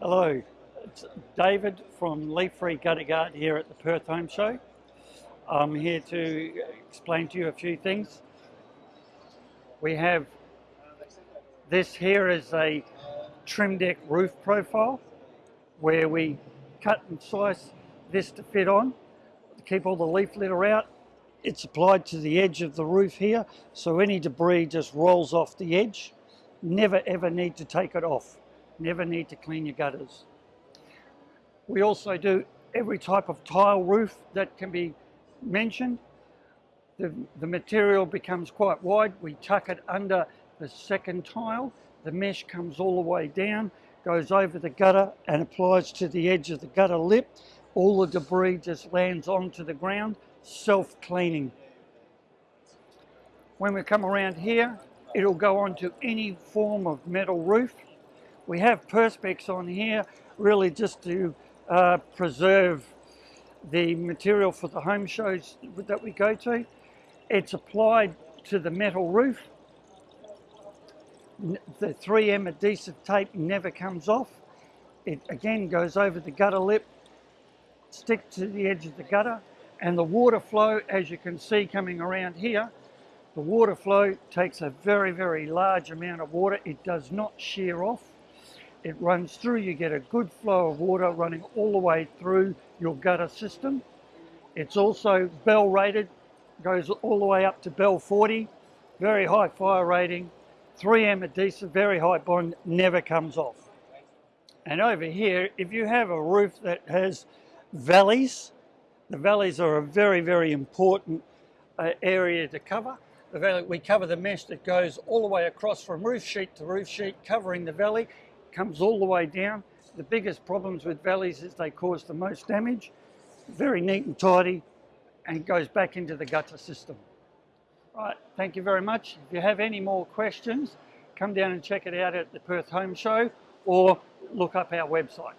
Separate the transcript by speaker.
Speaker 1: Hello, it's David from Leaf Free Gutter Guard here at the Perth Home Show. I'm here to explain to you a few things. We have this here is a Trimdek roof profile where we cut and slice this to fit on to keep all the leaf litter out. It's applied to the edge of the roof here so any debris just rolls off the edge. Never ever need to take it off. Never need to clean your gutters. We also do every type of tile roof that can be mentioned. The, the material becomes quite wide. We tuck it under the second tile. The mesh comes all the way down, goes over the gutter and applies to the edge of the gutter lip. All the debris just lands onto the ground, self-cleaning. When we come around here, it'll go onto any form of metal roof we have Perspex on here really just to uh, preserve the material for the home shows that we go to. It's applied to the metal roof. The 3M adhesive tape never comes off. It again goes over the gutter lip, stick to the edge of the gutter, and the water flow, as you can see coming around here, the water flow takes a very, very large amount of water. It does not shear off it runs through, you get a good flow of water running all the way through your gutter system. It's also BAL rated, goes all the way up to BAL 40, very high fire rating, 3M adhesive, very high bond, never comes off. And over here, if you have a roof that has valleys, the valleys are a very, very important uh, area to cover. The valley, we cover the mesh that goes all the way across from roof sheet to roof sheet, covering the valley comes all the way down. The biggest problems with valleys is they cause the most damage. Very neat and tidy and goes back into the gutter system. Right, thank you very much. If you have any more questions, come down and check it out at the Perth Home Show or look up our website.